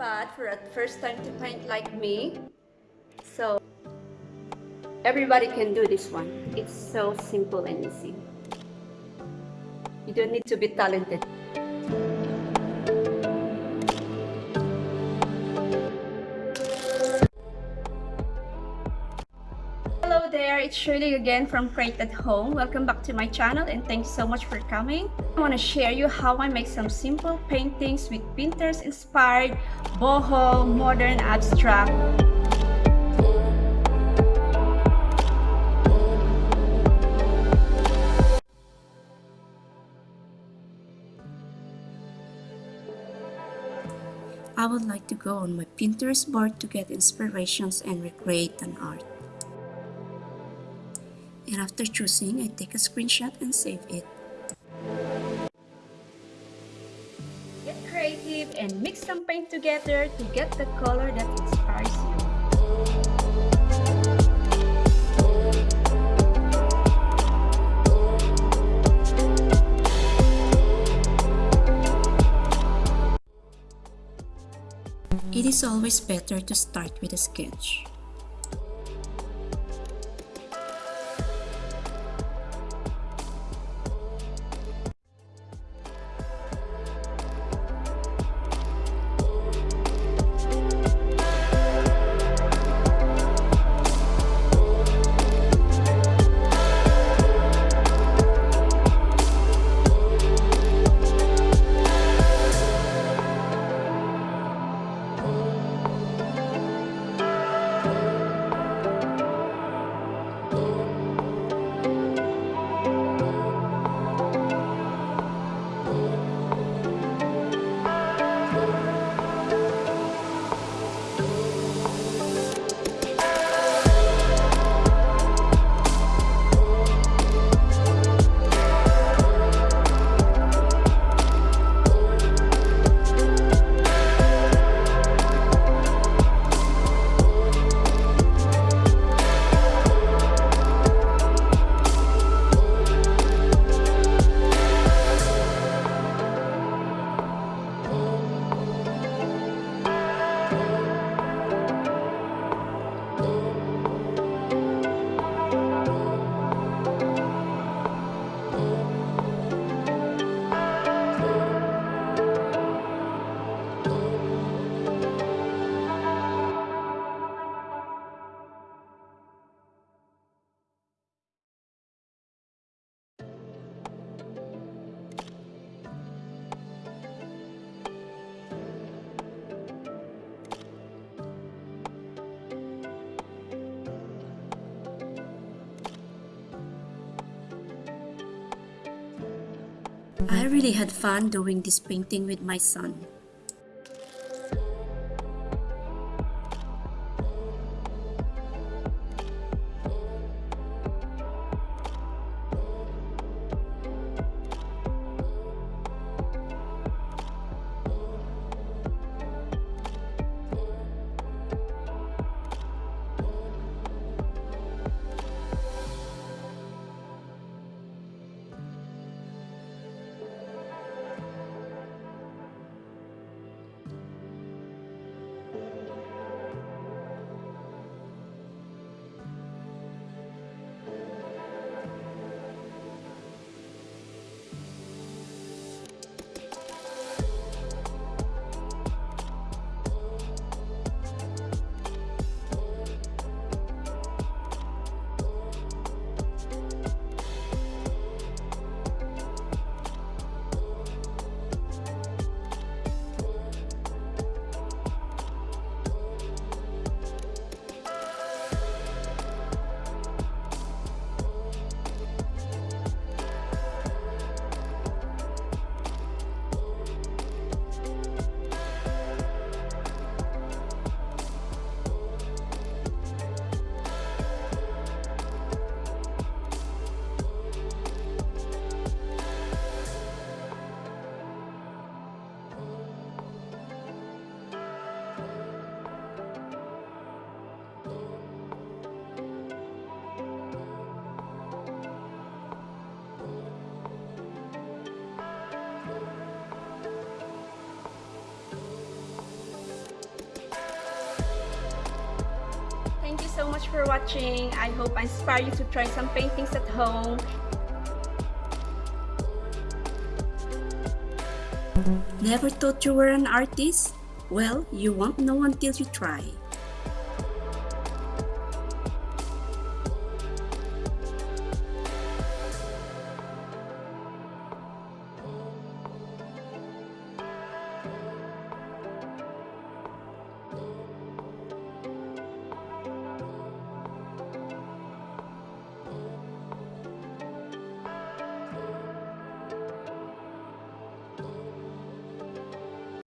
bad for a first time to paint like me. So everybody can do this one. It's so simple and easy. You don't need to be talented. Hello there, it's Shirley again from Create at Home. Welcome back to my channel and thanks so much for coming. I want to share you how I make some simple paintings with Pinterest inspired boho modern abstract I would like to go on my Pinterest board to get inspirations and recreate an art. And after choosing, I take a screenshot and save it. Get creative and mix some paint together to get the color that inspires you. It is always better to start with a sketch. I really had fun doing this painting with my son. So much for watching. I hope I inspire you to try some paintings at home. Never thought you were an artist? Well, you won't know until you try.